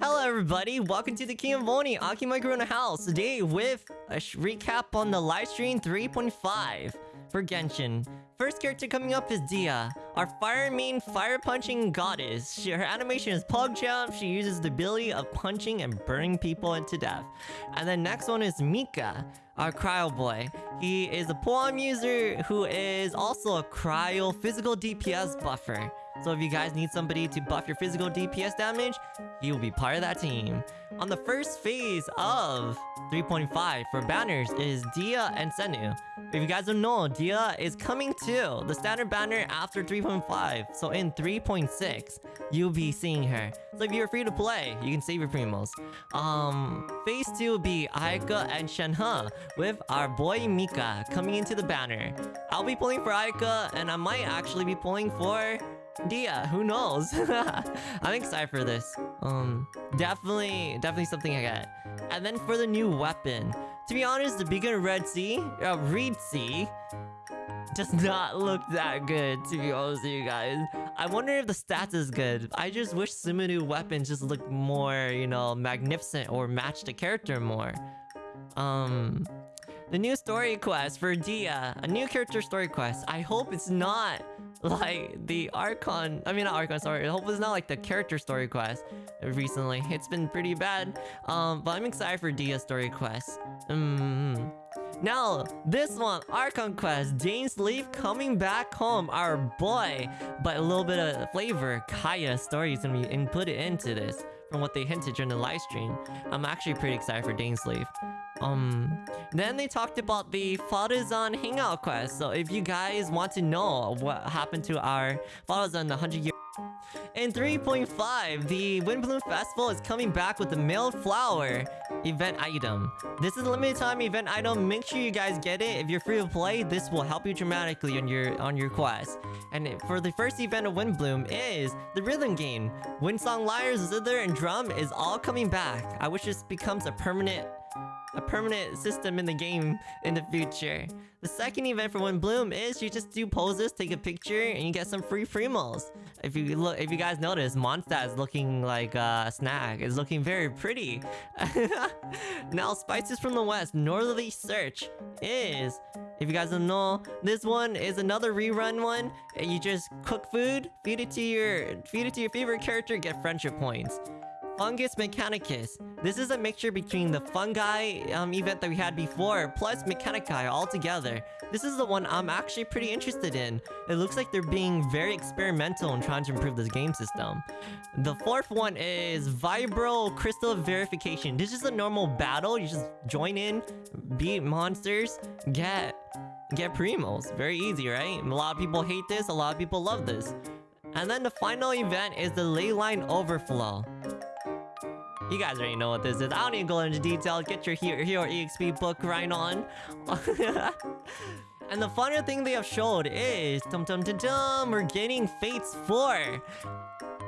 Hello everybody, welcome to the King of Oni Aki Corona House. Today with a recap on the live stream 3.5 for Genshin. First character coming up is Dehya, our fire main fire punching goddess. She, her animation is Pug Jump. She uses the ability of punching and burning people into death. And then next one is Mika, our cryo boy. He is a polearm user who is also a cryo physical DPS buffer. So if you guys need somebody to buff your physical DPS damage, he will be part of that team. On the first phase of 3.5 for banners is Dehya and Cyno. If you guys don't know, Dehya is coming to the standard banner after 3.5. So in 3.6, you'll be seeing her. So if you're free to play, you can save your primos. Um, phase 2 will be Ayaka and Shenhe with our boy Mika coming into the banner. I'll be pulling for Ayaka and I might actually be pulling for Dehya, who knows? I'm excited for this. Um, definitely, definitely something I get. And then for the new weapon, to be honest, the Beacon Red Sea, uh, Reed Sea, does not look that good, to be honest with you guys. I wonder if the stats is good. I just wish Sumeru weapons just look more, you know, magnificent or match the character more. Um, the new story quest for Dehya. a new character story quest. I hope it's not like the Archon, I mean not Archon, sorry, I hope it's not like the character story quest recently. It's been pretty bad, um, but I'm excited for Dehya's story quest. Mm. Now, this one, Archon Quest, Dainsleif coming back home, our boy. But a little bit of flavor, Kaeya's story is gonna be inputted into this from what they hinted during the live stream. I'm actually pretty excited for Dainsleif. Um, then they talked about the Faruzan Hangout quest. So if you guys want to know what happened to our Faruzan the 100 year in 3.5, the Windblume Festival is coming back with the Mailed Flower event item. This is a limited time event item. Make sure you guys get it. If you're free to play, this will help you dramatically on your on your quest. And for the first event of Windblume is the rhythm game. Windsong Lyres, Zither, and Drum is all coming back. I wish this becomes a permanent a permanent system in the game in the future. The second event for Windblume is you just do poses, take a picture, and you get some free primos. If you look, if you guys notice, Mondstadt is looking like a snack. It's looking very pretty. now, Spices from the West, Northerly Search is if you guys don't know, this one is another rerun one. You just cook food, feed it to your feed it to your favorite character, get friendship points. Fungus Mechanicus. This is a mixture between the fungi um, event that we had before, plus Mechanici all together. This is the one I'm actually pretty interested in. It looks like they're being very experimental in trying to improve this game system. The fourth one is Vibro Crystal Verification. This is a normal battle. You just join in, beat monsters, get get primos. Very easy, right? A lot of people hate this, a lot of people love this. And then the final event is the Leyline Overflow. You guys already know what this is. I don't need to go into detail. Get your Hero, Hero EXP book right on. and the final thing they have showed is... Dum dum dum dum! We're getting Fates 4!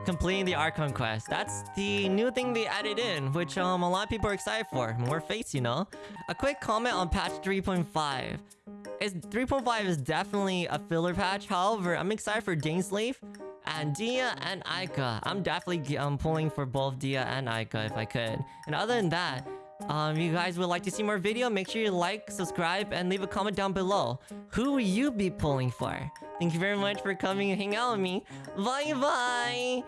Completing the Archon quest. That's the new thing they added in, which um a lot of people are excited for. More Fates, you know? A quick comment on patch 3.5. Is 3.5 is definitely a filler patch. However, I'm excited for Dainsleif and Dehya and Ayaka. I'm definitely um, pulling for both Dehya and Ayaka if I could. And other than that, um, you guys would like to see more video, make sure you like, subscribe, and leave a comment down below. Who will you be pulling for? Thank you very much for coming and hanging out with me. Bye bye!